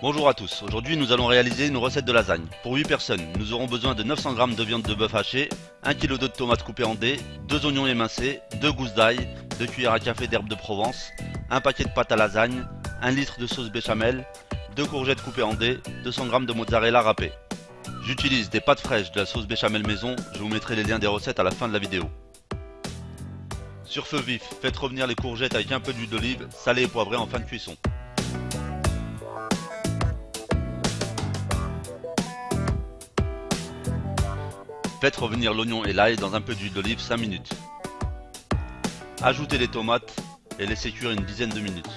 Bonjour à tous, aujourd'hui nous allons réaliser une recette de lasagne. Pour 8 personnes, nous aurons besoin de 900 g de viande de bœuf hachée, 1 kg de tomates coupées en dés, 2 oignons émincés, 2 gousses d'ail, 2 cuillères à café d'herbe de Provence, un paquet de pâte à lasagne, 1 litre de sauce béchamel, 2 courgettes coupées en dés, 200 g de mozzarella râpé. J'utilise des pâtes fraîches de la sauce béchamel maison, je vous mettrai les liens des recettes à la fin de la vidéo. Sur feu vif, faites revenir les courgettes avec un peu d'huile d'olive, salée et poivrée en fin de cuisson. Faites revenir l'oignon et l'ail dans un peu d'huile d'olive 5 minutes. Ajoutez les tomates et laissez cuire une dizaine de minutes.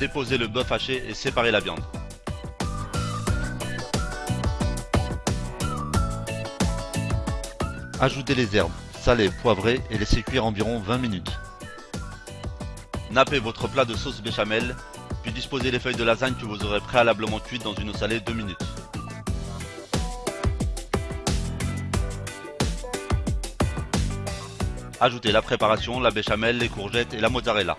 Déposez le bœuf haché et séparez la viande. Ajoutez les herbes, salées, poivrées et laissez cuire environ 20 minutes. Nappez votre plat de sauce béchamel, puis disposez les feuilles de lasagne que vous aurez préalablement cuites dans une eau salée 2 minutes. Ajoutez la préparation, la béchamel, les courgettes et la mozzarella.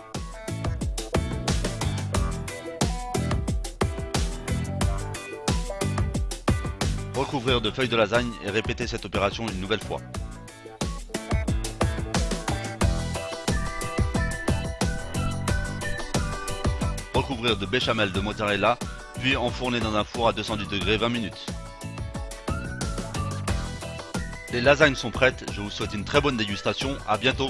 Recouvrir de feuilles de lasagne et répéter cette opération une nouvelle fois. Recouvrir de béchamel de mozzarella, puis enfourner dans un four à 210 degrés 20 minutes. Les lasagnes sont prêtes, je vous souhaite une très bonne dégustation, à bientôt